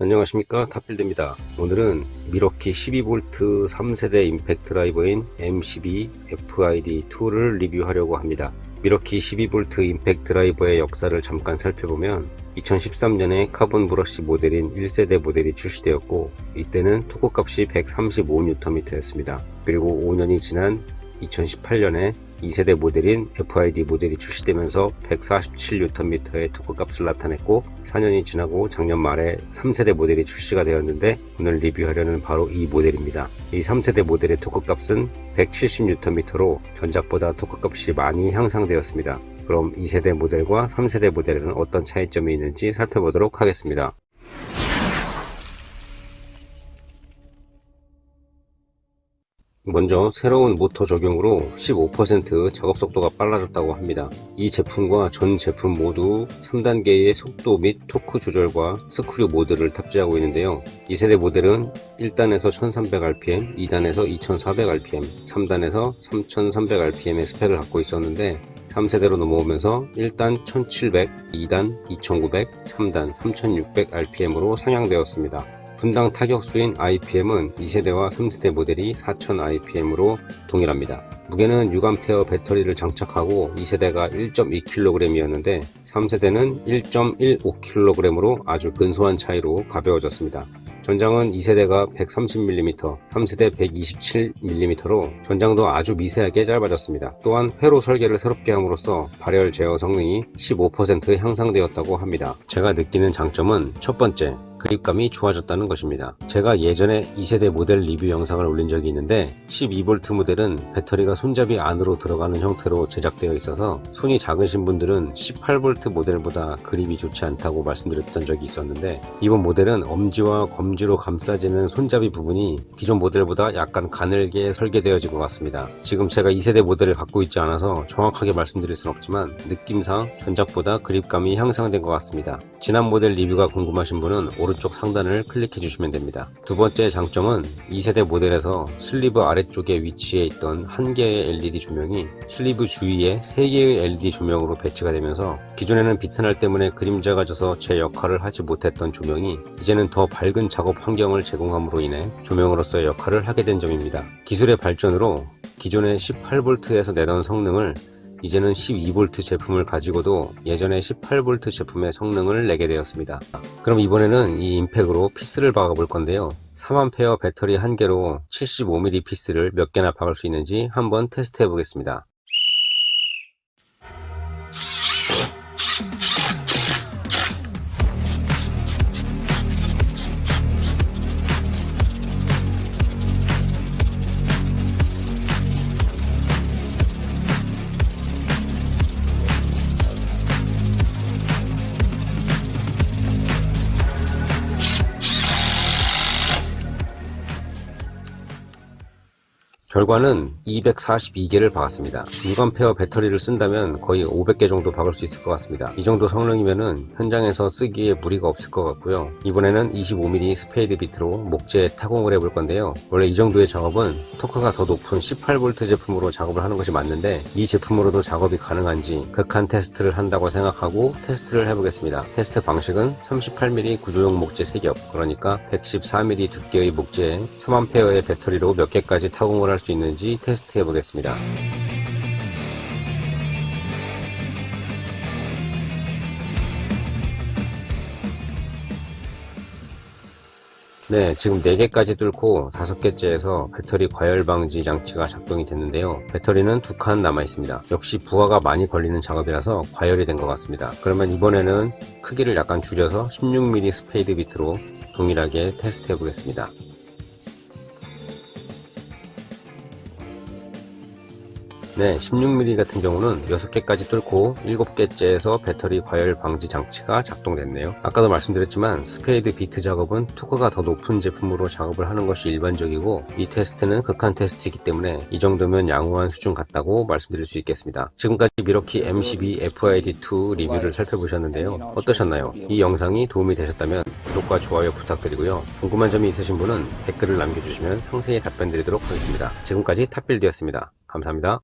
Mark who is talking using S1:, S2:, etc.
S1: 안녕하십니까? 탑빌드입니다. 오늘은 밀워키 12V 3세대 임팩트 드라이버인 M12 FID2를 리뷰하려고 합니다. 밀워키 12V 임팩트 드라이버의 역사를 잠깐 살펴보면 2013년에 카본 브러쉬 모델인 1세대 모델이 출시되었고 이때는 토크 값이 135Nm 였습니다. 그리고 5년이 지난 2018년에 2세대 모델인 FID 모델이 출시되면서 147Nm의 토크 값을 나타냈고 4년이 지나고 작년 말에 3세대 모델이 출시가 되었는데 오늘 리뷰하려는 바로 이 모델입니다. 이 3세대 모델의 토크 값은 170Nm로 전작보다 토크 값이 많이 향상되었습니다. 그럼 2세대 모델과 3세대 모델에는 어떤 차이점이 있는지 살펴보도록 하겠습니다. 먼저 새로운 모터 적용으로 15% 작업 속도가 빨라졌다고 합니다. 이 제품과 전 제품 모두 3단계의 속도 및 토크 조절과 스크류 모드를 탑재하고 있는데요. 2세대 모델은 1단에서 1300rpm, 2단에서 2400rpm, 3단에서 3300rpm의 스펙을 갖고 있었는데 3세대로 넘어오면서 1단 1700, 2단 2900, 3단 3600rpm으로 상향되었습니다. 분당 타격수인 IPM은 2세대와 3세대 모델이 4000IPM으로 동일합니다. 무게는 6A 배터리를 장착하고 2세대가 1.2kg이었는데 3세대는 1.15kg으로 아주 근소한 차이로 가벼워졌습니다. 전장은 2세대가 130mm, 3세대 127mm로 전장도 아주 미세하게 짧아졌습니다. 또한 회로 설계를 새롭게 함으로써 발열 제어 성능이 15% 향상되었다고 합니다. 제가 느끼는 장점은 첫 번째, 그립감이 좋아졌다는 것입니다. 제가 예전에 2세대 모델 리뷰 영상을 올린 적이 있는데 12V 모델은 배터리가 손잡이 안으로 들어가는 형태로 제작되어 있어서 손이 작으신 분들은 18V 모델보다 그립이 좋지 않다고 말씀드렸던 적이 있었는데 이번 모델은 엄지와 검지로 감싸지는 손잡이 부분이 기존 모델보다 약간 가늘게 설계되어진 것 같습니다. 지금 제가 2세대 모델을 갖고 있지 않아서 정확하게 말씀드릴 순 없지만 느낌상 전작보다 그립감이 향상된 것 같습니다. 지난 모델 리뷰가 궁금하신 분은 오른쪽 상단을 클릭해 주시면 됩니다. 두 번째 장점은 2세대 모델에서 슬리브 아래쪽에 위치해 있던 한 개의 LED 조명이 슬리브 주위에 3개의 LED 조명으로 배치가 되면서 기존에는 비트날 때문에 그림자가 져서 제 역할을 하지 못했던 조명이 이제는 더 밝은 작업 환경을 제공함으로 인해 조명으로서의 역할을 하게 된 점입니다. 기술의 발전으로 기존의 18V에서 내던 성능을 이제는 12V 제품을 가지고도 예전에 18V 제품의 성능을 내게 되었습니다. 그럼 이번에는 이 임팩으로 피스를 박아 볼 건데요. 3A 배터리 한 개로 75mm 피스를 몇 개나 박을 수 있는지 한번 테스트 해 보겠습니다. 결과는 242개를 박았습니다. 6A 배터리를 쓴다면 거의 500개 정도 박을 수 있을 것 같습니다. 이 정도 성능이면 현장에서 쓰기에 무리가 없을 것 같고요. 이번에는 25mm 스페이드 비트로 목재에 타공을 해볼 건데요. 원래 이 정도의 작업은 토크가 더 높은 18V 제품으로 작업을 하는 것이 맞는데 이 제품으로도 작업이 가능한지 극한 테스트를 한다고 생각하고 테스트를 해보겠습니다. 테스트 방식은 38mm 구조용 목재 3겹 그러니까 114mm 두께의 목재에 3A의 배터리로 몇 개까지 타공을 할수 있는지 테스트 해 보겠습니다. 네, 지금 4개까지 뚫고 5개째에서 배터리 과열 방지 장치가 작동이 됐는데요. 배터리는 두 칸 남아 있습니다. 역시 부하가 많이 걸리는 작업이라서 과열이 된 것 같습니다. 그러면 이번에는 크기를 약간 줄여서 16mm 스페이드 비트로 동일하게 테스트 해 보겠습니다. 네, 16mm 같은 경우는 6개까지 뚫고 7개째에서 배터리 과열 방지 장치가 작동됐네요. 아까도 말씀드렸지만 스페이드 비트 작업은 토크가 더 높은 제품으로 작업을 하는 것이 일반적이고 이 테스트는 극한 테스트이기 때문에 이 정도면 양호한 수준 같다고 말씀드릴 수 있겠습니다. 지금까지 밀워키 M12 FID2 리뷰를 살펴보셨는데요. 어떠셨나요? 이 영상이 도움이 되셨다면 구독과 좋아요 부탁드리고요. 궁금한 점이 있으신 분은 댓글을 남겨주시면 상세히 답변 드리도록 하겠습니다. 지금까지 탑빌드였습니다. 감사합니다.